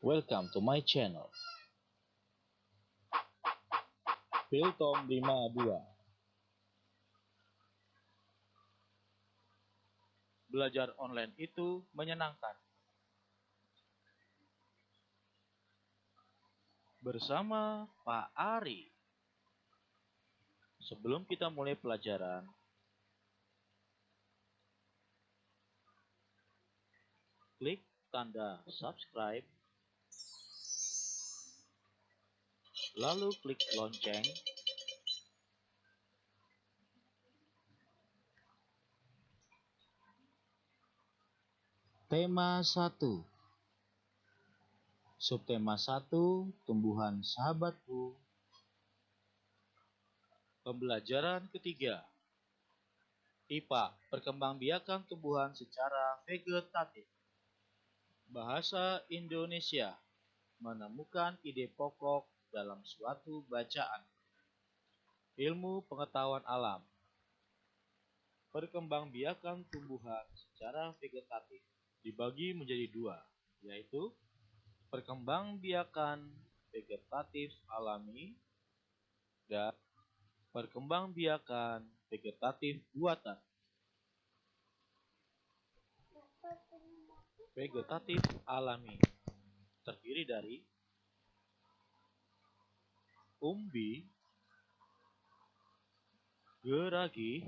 Welcome to my channel. Piltom 52 Belajar online itu menyenangkan. Bersama Pak Ari. Sebelum kita mulai pelajaran, klik tanda subscribe lalu klik lonceng. Tema 1 Subtema 1 Tumbuhan Sahabatku. Pembelajaran ketiga. IPA Perkembangbiakan tumbuhan secara vegetatif. Bahasa Indonesia Menemukan ide pokok dalam suatu bacaan. Ilmu pengetahuan alam Perkembangbiakan tumbuhan secara vegetatif dibagi menjadi dua, yaitu perkembangbiakan vegetatif alami dan perkembangbiakan vegetatif buatan. Vegetatif alami terdiri dari umbi, geragi,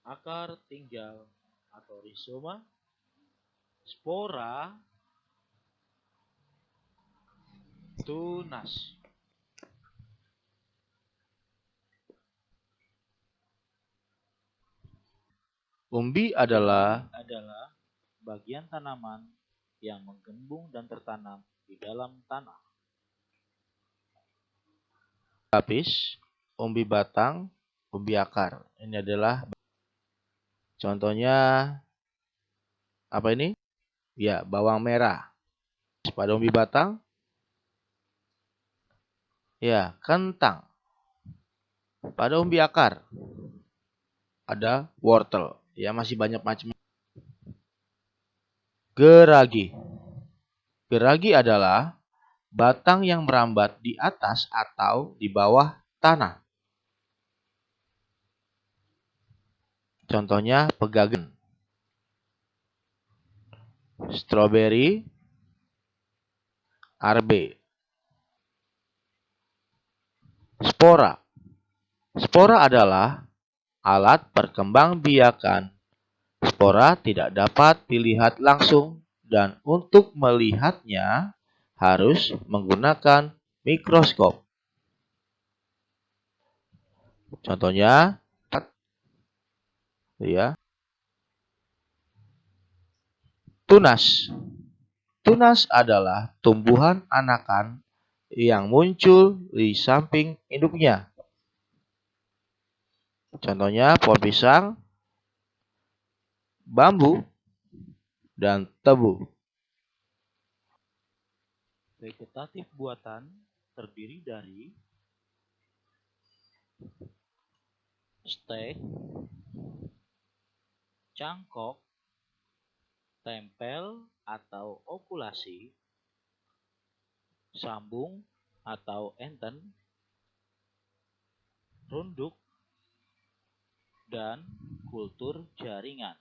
akar tinggal atau rizoma, spora, tunas. Umbi adalah adalah bagian tanaman yang menggembung dan tertanam di dalam tanah lapis, umbi batang, umbi akar. Ini adalah contohnya apa ini? Ya, bawang merah. Pada umbi batang, ya, kentang. Pada umbi akar, ada wortel. Ya, masih banyak macam. Geragi. Geragi adalah batang yang merambat di atas atau di bawah tanah. Contohnya pegagan, stroberi, arbe, spora. Spora adalah alat perkembangbiakan. Spora tidak dapat dilihat langsung dan untuk melihatnya harus menggunakan mikroskop. Contohnya, ya, tunas. Tunas adalah tumbuhan anakan yang muncul di samping induknya. Contohnya pohon pisang, bambu, dan tebu. Vegetatif buatan terdiri dari stek, cangkok, tempel atau okulasi, sambung atau enten, runduk, dan kultur jaringan.